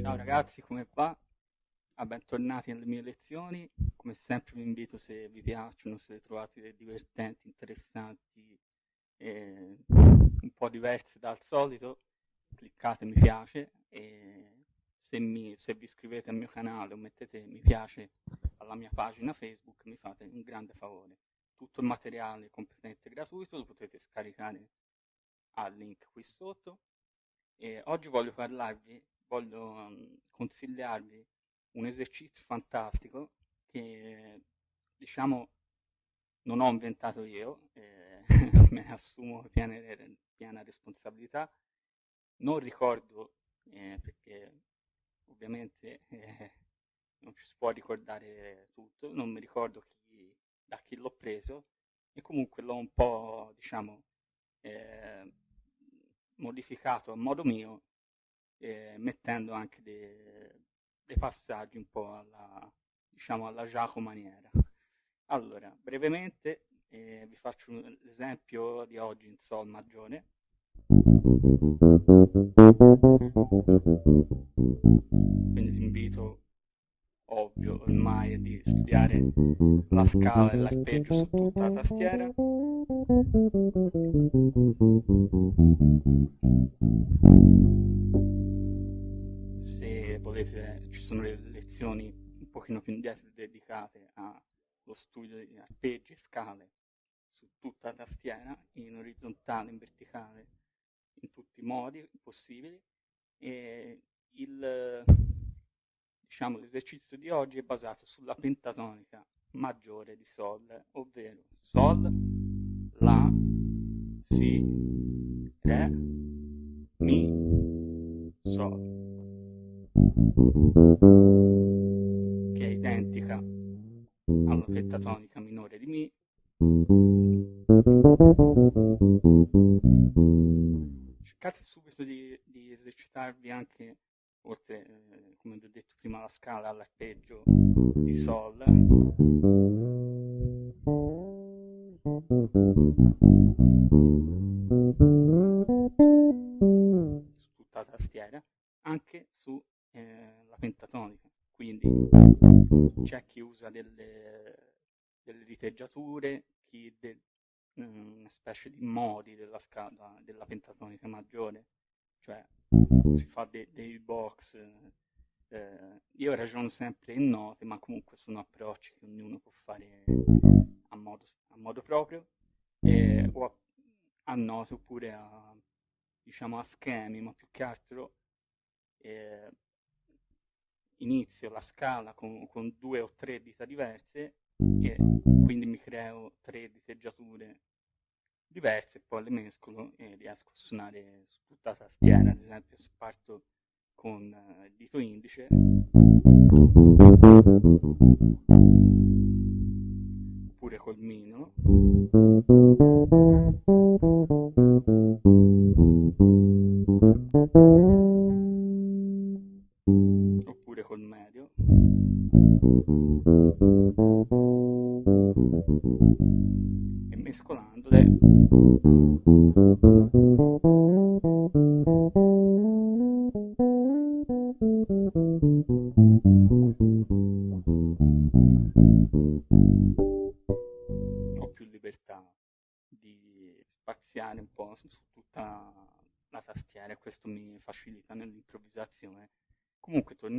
Ciao ragazzi, come va? Ah, bentornati alle mie lezioni. Come sempre vi invito, se vi piacciono, se trovate divertenti, interessanti, e un po' diverse dal solito, cliccate mi piace e se, mi, se vi iscrivete al mio canale o mettete mi piace alla mia pagina Facebook mi fate un grande favore. Tutto il materiale completamente gratuito, lo potete scaricare al link qui sotto. E oggi voglio parlarvi, voglio um, consigliarvi un esercizio fantastico che diciamo non ho inventato io, eh, me ne assumo piena, piena responsabilità, non ricordo eh, perché ovviamente eh, non ci si può ricordare tutto, non mi ricordo chi, da chi l'ho preso e comunque l'ho un po' diciamo eh, modificato a modo mio eh, mettendo anche dei, dei, passaggi un po' alla diciamo alla Giacomo maniera. Allora brevemente eh, vi faccio l'esempio di oggi in Sol maggiore quindi l'invito ovvio ormai di studiare la scala e l'arpeggio su tutta la tastiera. Se volete ci sono le lezioni un pochino più indietro dedicate allo studio di arpeggi e scale su tutta la tastiera in orizzontale, in verticale in tutti i modi possibili. E il, diciamo, l'esercizio di oggi è basato sulla pentatonica maggiore di Sol, ovvero Sol, La, Si, Re, Mi, Sol, che è identica alla pentatonica minore di Mi, cercate subito di, di esercitarvi anche, oltre, eh, come vi ho detto prima, la scala all'arpeggio di Sol. Su tutta la tastiera, anche sulla eh, pentatonica. Quindi c'è chi usa delle, delle riteggiature, chi de, una specie di modi della scala della pentatonica maggiore, cioè si fa dei, dei box. Eh, io ragiono sempre in note, ma comunque sono approcci che ognuno può fare a modo, a modo proprio, eh, o a, a, note oppure a, diciamo, a schemi, ma più che altro eh, inizio la scala con, con due o tre dita diverse e quindi mi creo tre diteggiature diverse, poi le mescolo e riesco a suonare su tutta la tastiera, ad esempio se parto con il dito indice. Oppure col mignolo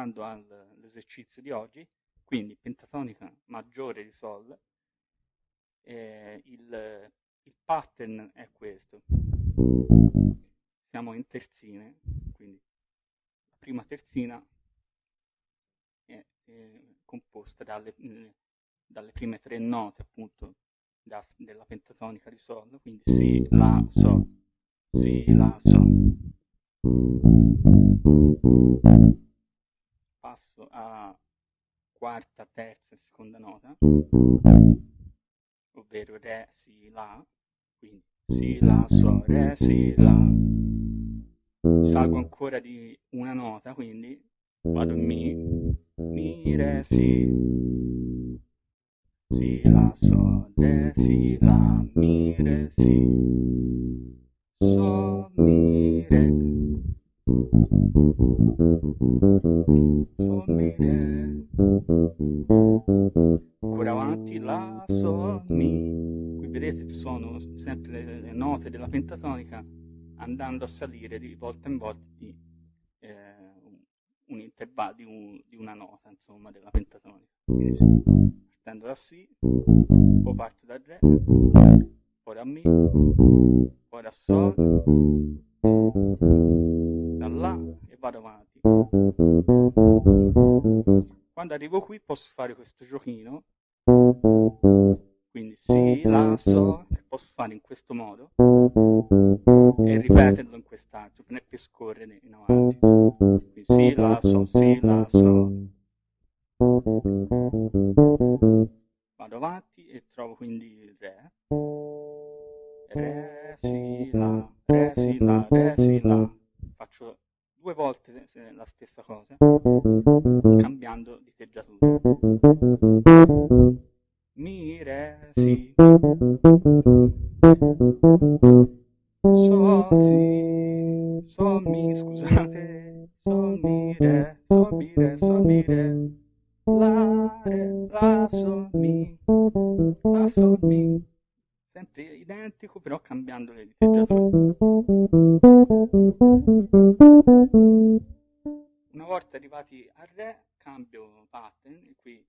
tornando all'esercizio di oggi quindi pentatonica maggiore di Sol eh, il, il pattern è questo. Siamo in terzine quindi la prima terzina è, è composta dalle, dalle, prime tre note appunto da, della pentatonica di Sol quindi Si, La, Sol Si, La, Sol quarta, terza e seconda nota, ovvero Re, Si, La, quindi Si, La, Sol, Re, Si, La. Salgo ancora di una nota, quindi. Vado Mi, Mi, Re, Si, si, la, sol, re, si, la, mi, re, si, sol, mi, sol, mi, re, ancora avanti, la, sol, mi, vedete sono sempre le, note della pentatonica andando a salire di volta in volta di eh, un intervallo di, un, di, una nota, insomma, della pentatonica. partendo da Si, poi parto da Re, poi da Mi, poi da Sol, vado avanti. Quando arrivo qui posso fare questo giochino, quindi Si, La, Sol, che posso fare in questo modo e ripeterlo in quest'altro per, per scorrere in avanti. Quindi Si, La, Sol, Si, La, Sol. Stessa cosa, cambiando di teggiatura. Mi, Re, Si. Sol, Si. Sol, Mi, scusate. Sol, Mi, Re, Sol, Mi, Re, Sol, Mi, Re. La, Re, La, Sol, Mi. La, Sol, Mi. Sempre identico, però cambiando le diteggiature. Una volta arrivati a Re, cambio pattern e qui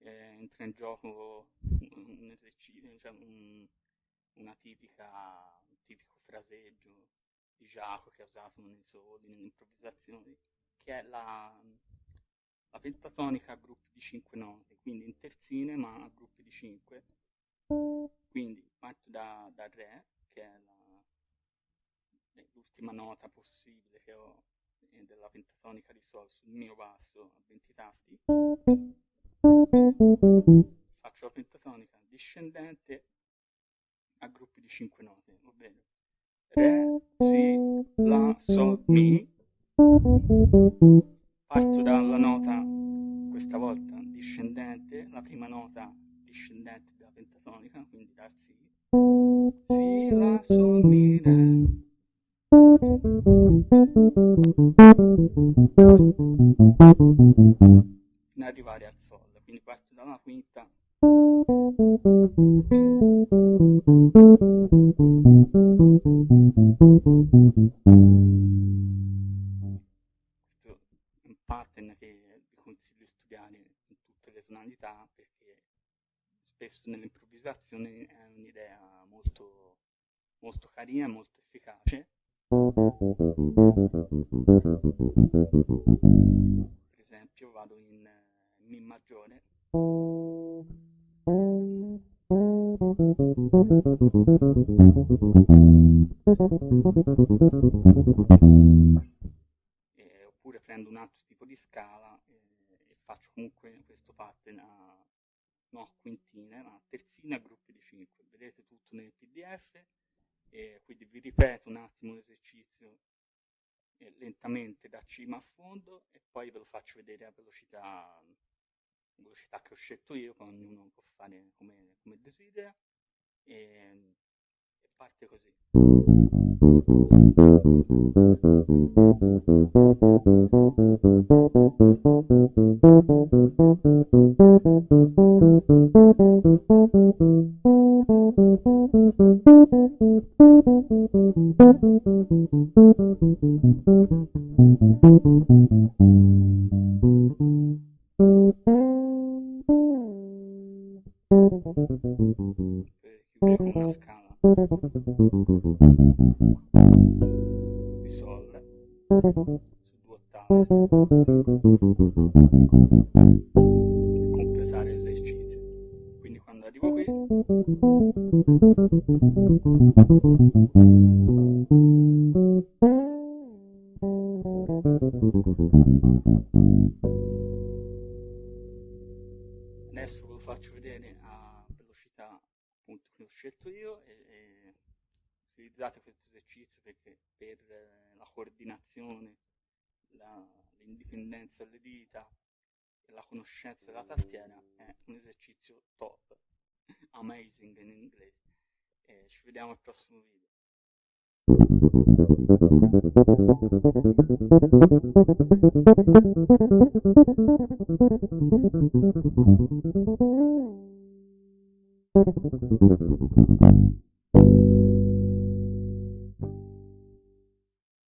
eh, entra in gioco un esercizio, cioè un, una tipica, un tipico fraseggio di Giacomo che ha usato nei soli, nelle improvvisazioni, che è la, la pentatonica a gruppi di 5 note, quindi in terzine ma a gruppi di 5. Quindi parto da, da Re, che è l'ultima nota possibile che ho della pentatonica di Sol sul mio basso a 20 tasti. Faccio la pentatonica discendente a gruppi di 5 note, ovvero Re, Si, La, Sol, Mi. Parto dalla nota, questa volta discendente, la prima nota discendente della pentatonica, quindi dal Si. Si, La, Sol, Mi, Re. Fino ad arrivare al Sol, quindi parto da una quinta. Questo è un pattern che vi consiglio di studiare in tutte le tonalità perché spesso nell'improvvisazione è un'idea molto, molto carina, molto efficace. Per esempio vado in Mi maggiore. E, oppure prendo un altro tipo di scala e, e faccio comunque questo pattern a no quintine, ma terzine a gruppi di 5. Vedete tutto nel pdf e quindi vi ripeto un attimo l'esercizio eh, lentamente da cima a fondo e poi ve lo faccio vedere a velocità, velocità che ho scelto io, poi ognuno può fare come, come desidera. E, e parte così. Completare l'esercizio. Quindi quando arrivo qui adesso ve lo faccio vedere a velocità appunto che ho scelto io e, e utilizzate questo esercizio perché per eh, la coordinazione l'indipendenza delle dita e la conoscenza della tastiera è un esercizio top, amazing in inglese. E ci vediamo al prossimo video.